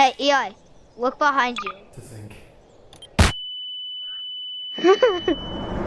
Hey, EI, look behind you. To think.